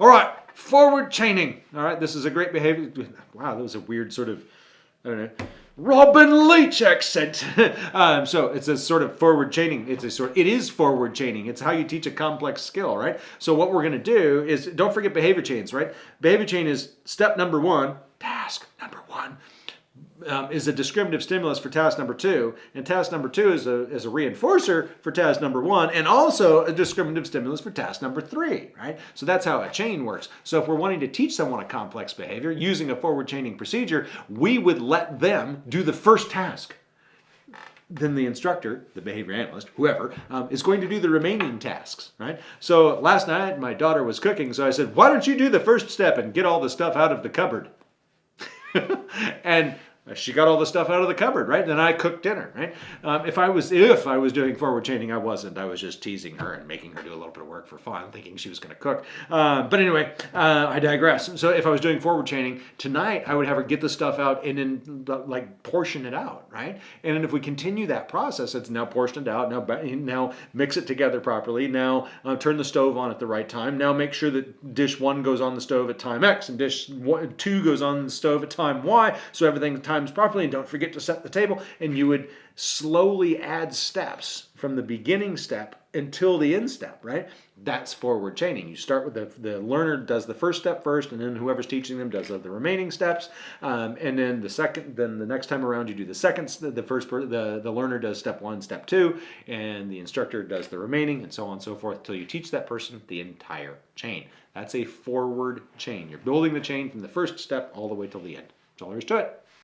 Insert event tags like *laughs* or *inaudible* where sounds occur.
All right, forward chaining. All right, this is a great behavior. Wow, that was a weird sort of, I don't know, Robin Leach accent. *laughs* um, so it's a sort of forward chaining. It's a sort. It is forward chaining. It's how you teach a complex skill, right? So what we're going to do is don't forget behavior chains, right? Behavior chain is step number one, task number one um, is a discriminative stimulus for task number two, and task number two is a, is a reinforcer for task number one, and also a discriminative stimulus for task number three, right? So that's how a chain works. So if we're wanting to teach someone a complex behavior using a forward chaining procedure, we would let them do the first task. Then the instructor, the behavior analyst, whoever, um, is going to do the remaining tasks, right? So last night my daughter was cooking, so I said, why don't you do the first step and get all the stuff out of the cupboard? And she got all the stuff out of the cupboard, right? Then I cooked dinner, right? Um, if I was if I was doing forward chaining, I wasn't. I was just teasing her and making her do a little bit of work for fun, thinking she was going to cook. Uh, but anyway, uh, I digress. So if I was doing forward chaining tonight, I would have her get the stuff out and then like portion it out, right? And then if we continue that process, it's now portioned out. Now now mix it together properly. Now uh, turn the stove on at the right time. Now make sure that dish one goes on the stove at time X and dish one, two goes on the stove at time Y, so everything's everything times properly and don't forget to set the table and you would slowly add steps from the beginning step until the end step, right? That's forward chaining. You start with the, the learner does the first step first and then whoever's teaching them does the remaining steps. Um, and then the second, then the next time around you do the second, the first, the, the learner does step one, step two, and the instructor does the remaining and so on and so forth until you teach that person the entire chain. That's a forward chain. You're building the chain from the first step all the way till the end. That's all there is to it.